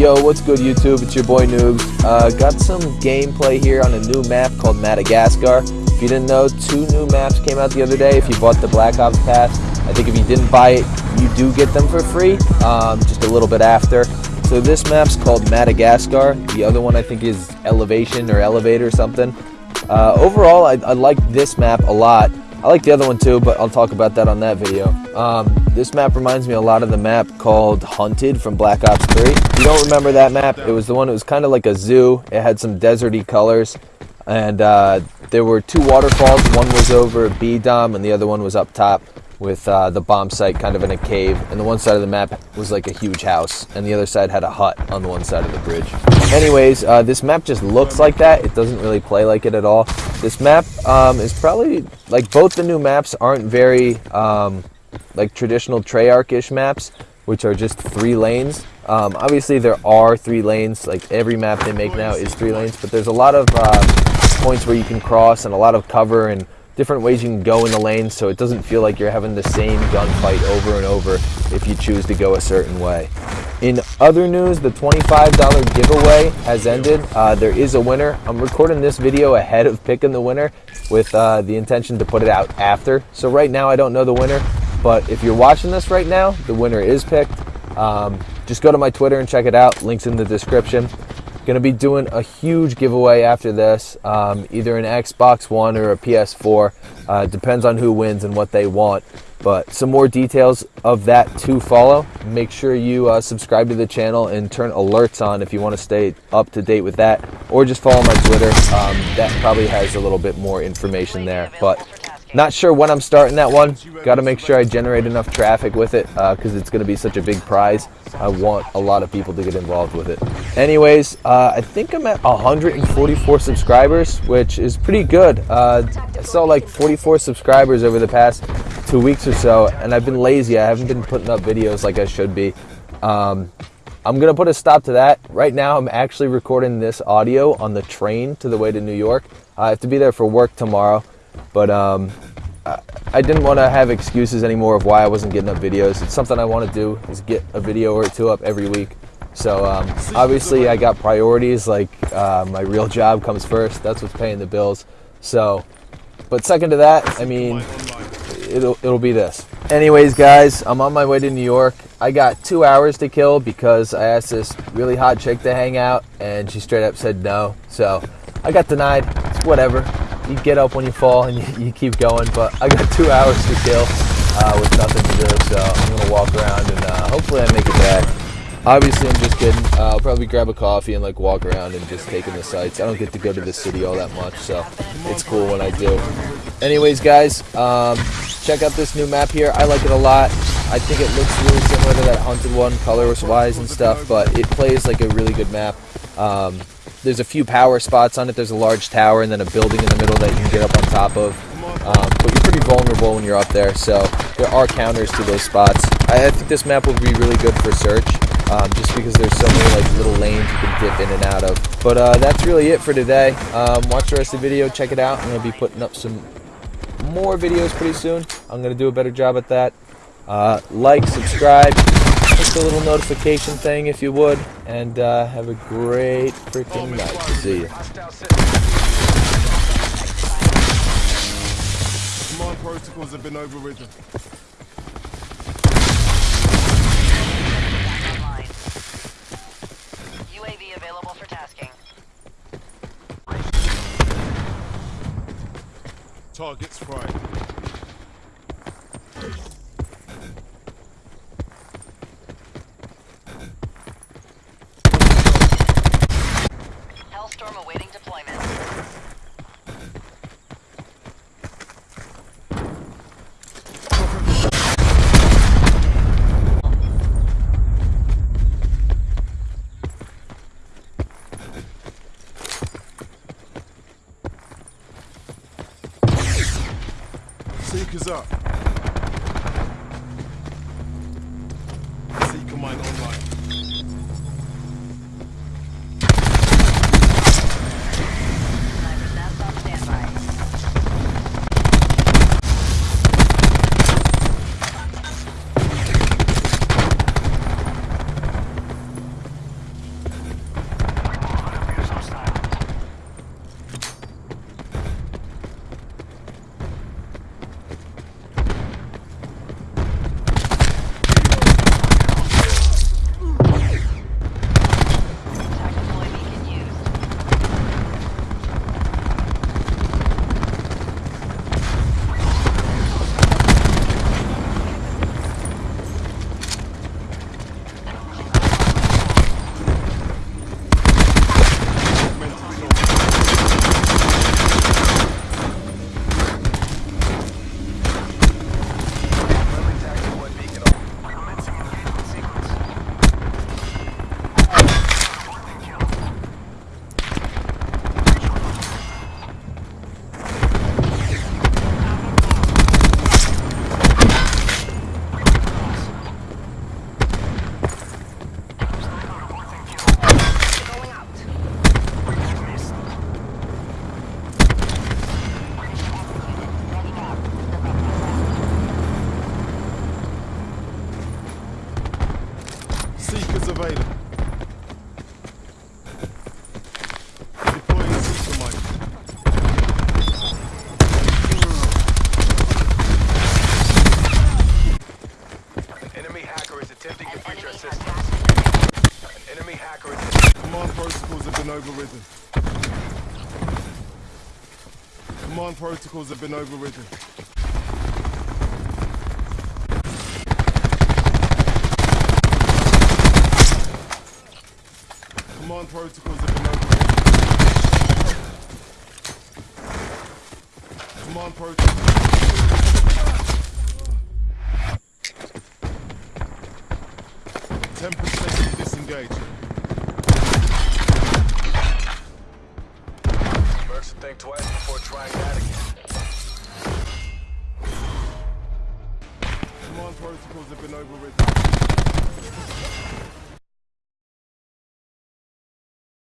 Yo, what's good YouTube? It's your boy Noobs. Uh, got some gameplay here on a new map called Madagascar. If you didn't know, two new maps came out the other day if you bought the Black Ops Pass. I think if you didn't buy it, you do get them for free, um, just a little bit after. So this map's called Madagascar. The other one I think is Elevation or Elevator or something. Uh, overall, I, I like this map a lot. I like the other one too, but I'll talk about that on that video. Um, this map reminds me a lot of the map called Hunted from Black Ops 3. If you don't remember that map, it was the one that was kind of like a zoo. It had some deserty colors, and uh, there were two waterfalls. One was over B-Dom, and the other one was up top with uh, the bomb site kind of in a cave. And the one side of the map was like a huge house, and the other side had a hut on the one side of the bridge. Anyways, uh, this map just looks like that. It doesn't really play like it at all. This map um, is probably, like both the new maps aren't very um, like traditional Treyarch-ish maps, which are just three lanes. Um, obviously there are three lanes, like every map they make now is three lanes, but there's a lot of uh, points where you can cross and a lot of cover and different ways you can go in the lane so it doesn't feel like you're having the same gunfight over and over if you choose to go a certain way. In other news, the $25 giveaway has ended. Uh, there is a winner. I'm recording this video ahead of picking the winner with uh, the intention to put it out after. So right now I don't know the winner, but if you're watching this right now, the winner is picked. Um, just go to my Twitter and check it out. Links in the description. Going to be doing a huge giveaway after this, um, either an Xbox One or a PS4. Uh, depends on who wins and what they want. But some more details of that to follow. Make sure you uh, subscribe to the channel and turn alerts on if you want to stay up to date with that. Or just follow my Twitter. Um, that probably has a little bit more information there. But not sure when I'm starting that one. Got to make sure I generate enough traffic with it because uh, it's going to be such a big prize. I want a lot of people to get involved with it. Anyways, uh, I think I'm at 144 subscribers, which is pretty good. Uh, I saw like 44 subscribers over the past two weeks or so, and I've been lazy. I haven't been putting up videos like I should be. Um, I'm going to put a stop to that. Right now, I'm actually recording this audio on the train to the way to New York. I have to be there for work tomorrow. But um, I didn't want to have excuses anymore of why I wasn't getting up videos. It's something I want to do is get a video or two up every week. So um, obviously I got priorities like uh, my real job comes first. That's what's paying the bills. So, but second to that, I mean, it'll, it'll be this. Anyways, guys, I'm on my way to New York. I got two hours to kill because I asked this really hot chick to hang out and she straight up said no. So I got denied. It's whatever you get up when you fall and you, you keep going. But I got two hours to kill uh, with nothing to do, so I'm gonna walk around and uh, hopefully I make it back. Obviously, I'm just kidding. Uh, I'll probably grab a coffee and like walk around and just take in the sights. I don't get to go to the city all that much, so it's cool when I do. Anyways, guys, um, check out this new map here. I like it a lot. I think it looks really similar to that Hunted one, color-wise and stuff, but it plays like a really good map. Um, there's a few power spots on it. There's a large tower and then a building in the middle that you can get up on top of. Um, but you're pretty vulnerable when you're up there, so there are counters to those spots. I, I think this map will be really good for search, um, just because there's so many like little lanes you can dip in and out of. But uh, that's really it for today. Um, watch the rest of the video, check it out. I'm going to be putting up some more videos pretty soon. I'm going to do a better job at that. Uh, like, subscribe, the little notification thing if you would, and uh, have a great freaking night. See you. Command protocols have been overridden. UAV available for tasking. Targets fried. Seekers up. Seeker mine online. Command protocols have been overridden. Command protocols have been overridden. Command protocols. Ten percent disengage. Think twice before trying that again. Command protocols have been overridden.